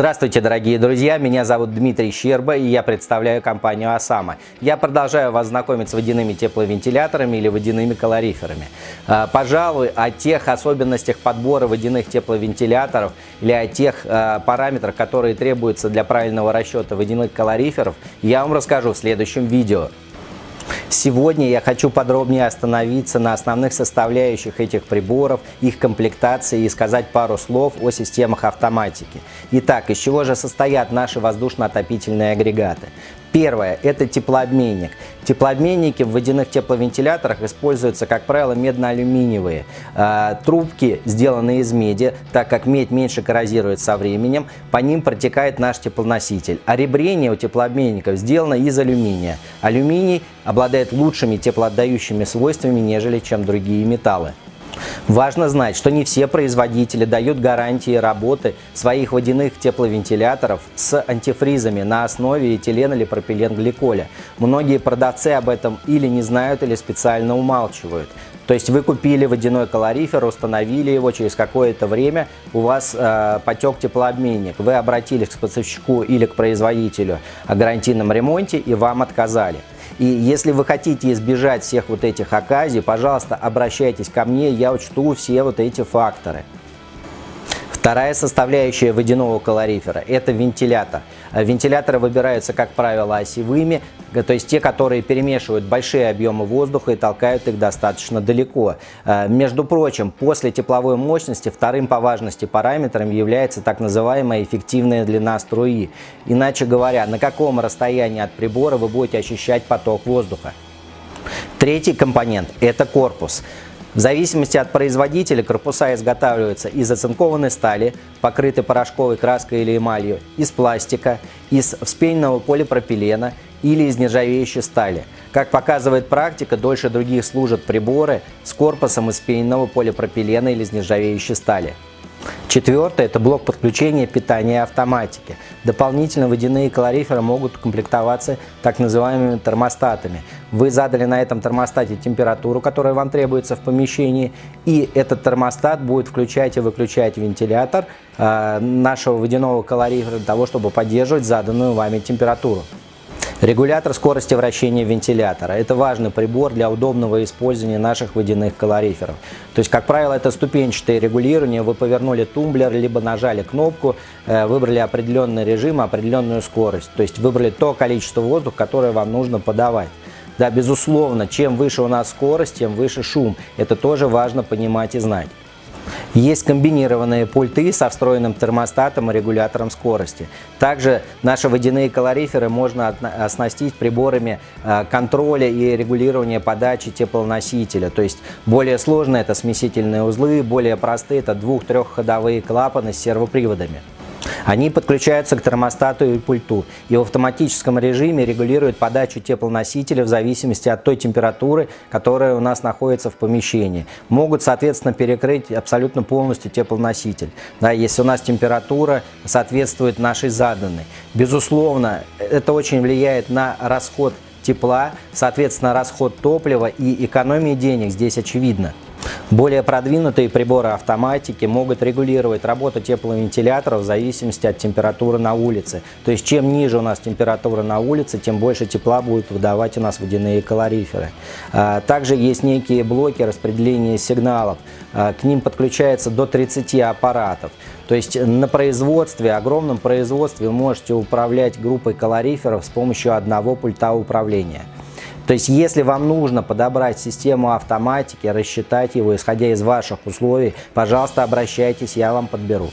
Здравствуйте, дорогие друзья! Меня зовут Дмитрий Щерба и я представляю компанию «Осама». Я продолжаю вас знакомить с водяными тепловентиляторами или водяными калориферами. А, пожалуй, о тех особенностях подбора водяных тепловентиляторов или о тех а, параметрах, которые требуются для правильного расчета водяных калориферов, я вам расскажу в следующем видео. Сегодня я хочу подробнее остановиться на основных составляющих этих приборов, их комплектации и сказать пару слов о системах автоматики. Итак, из чего же состоят наши воздушно-отопительные агрегаты? Первое – это теплообменник. Теплообменники в водяных тепловентиляторах используются, как правило, медно-алюминиевые. А, трубки сделаны из меди, так как медь меньше коррозирует со временем, по ним протекает наш теплоноситель. А ребрение у теплообменников сделано из алюминия. Алюминий обладает лучшими теплоотдающими свойствами, нежели чем другие металлы. Важно знать, что не все производители дают гарантии работы своих водяных тепловентиляторов с антифризами на основе этилена или пропиленгликоля. Многие продавцы об этом или не знают, или специально умалчивают. То есть вы купили водяной калорифер, установили его, через какое-то время у вас э, потек теплообменник. Вы обратились к поставщику или к производителю о гарантийном ремонте и вам отказали. И если вы хотите избежать всех вот этих оказий, пожалуйста, обращайтесь ко мне, я учту все вот эти факторы. Вторая составляющая водяного калорифера – это вентилятор. Вентиляторы выбираются, как правило, осевыми, то есть те, которые перемешивают большие объемы воздуха и толкают их достаточно далеко. Э, между прочим, после тепловой мощности вторым по важности параметром является так называемая эффективная длина струи. Иначе говоря, на каком расстоянии от прибора вы будете ощущать поток воздуха. Третий компонент – это корпус. В зависимости от производителя корпуса изготавливаются из оцинкованной стали, покрытой порошковой краской или эмалью, из пластика, из вспененного полипропилена или из нержавеющей стали. Как показывает практика, дольше других служат приборы с корпусом из вспененного полипропилена или из нержавеющей стали. Четвертое – это блок подключения питания автоматики. Дополнительно водяные калориферы могут комплектоваться так называемыми термостатами. Вы задали на этом термостате температуру, которая вам требуется в помещении, и этот термостат будет включать и выключать вентилятор э, нашего водяного калорифера для того, чтобы поддерживать заданную вами температуру. Регулятор скорости вращения вентилятора. Это важный прибор для удобного использования наших водяных калориферов. То есть, как правило, это ступенчатое регулирование. Вы повернули тумблер, либо нажали кнопку, э, выбрали определенный режим, определенную скорость. То есть, выбрали то количество воздуха, которое вам нужно подавать. Да, безусловно, чем выше у нас скорость, тем выше шум. Это тоже важно понимать и знать. Есть комбинированные пульты со встроенным термостатом и регулятором скорости. Также наши водяные калориферы можно оснастить приборами а, контроля и регулирования подачи теплоносителя. То есть более сложные это смесительные узлы, более простые это двух-трехходовые клапаны с сервоприводами. Они подключаются к термостату и пульту и в автоматическом режиме регулируют подачу теплоносителя в зависимости от той температуры, которая у нас находится в помещении. Могут, соответственно, перекрыть абсолютно полностью теплоноситель, да, если у нас температура соответствует нашей заданной. Безусловно, это очень влияет на расход тепла, соответственно, расход топлива и экономии денег здесь очевидно. Более продвинутые приборы автоматики могут регулировать работу тепловентилятора в зависимости от температуры на улице. То есть чем ниже у нас температура на улице, тем больше тепла будут выдавать у нас водяные калориферы. А, также есть некие блоки распределения сигналов. А, к ним подключается до 30 аппаратов. То есть на производстве, огромном производстве вы можете управлять группой калориферов с помощью одного пульта управления. То есть, если вам нужно подобрать систему автоматики, рассчитать его, исходя из ваших условий, пожалуйста, обращайтесь, я вам подберу.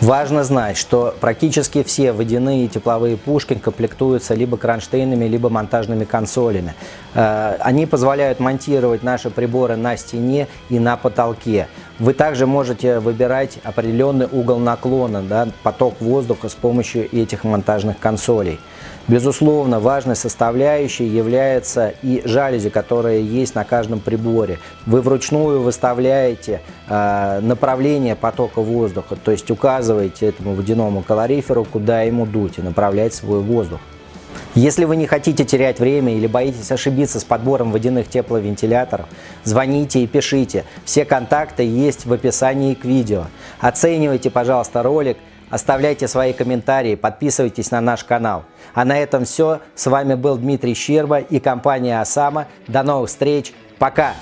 Важно знать, что практически все водяные и тепловые пушки комплектуются либо кронштейнами, либо монтажными консолями. Э, они позволяют монтировать наши приборы на стене и на потолке. Вы также можете выбирать определенный угол наклона, да, поток воздуха с помощью этих монтажных консолей. Безусловно, важной составляющей является и жалюзи, которые есть на каждом приборе. Вы вручную выставляете э, направление потока воздуха, то есть указываете этому водяному калориферу, куда ему дуть и направлять свой воздух. Если вы не хотите терять время или боитесь ошибиться с подбором водяных тепловентиляторов, звоните и пишите. Все контакты есть в описании к видео. Оценивайте, пожалуйста, ролик, оставляйте свои комментарии, подписывайтесь на наш канал. А на этом все. С вами был Дмитрий Щерба и компания Осама. До новых встреч. Пока!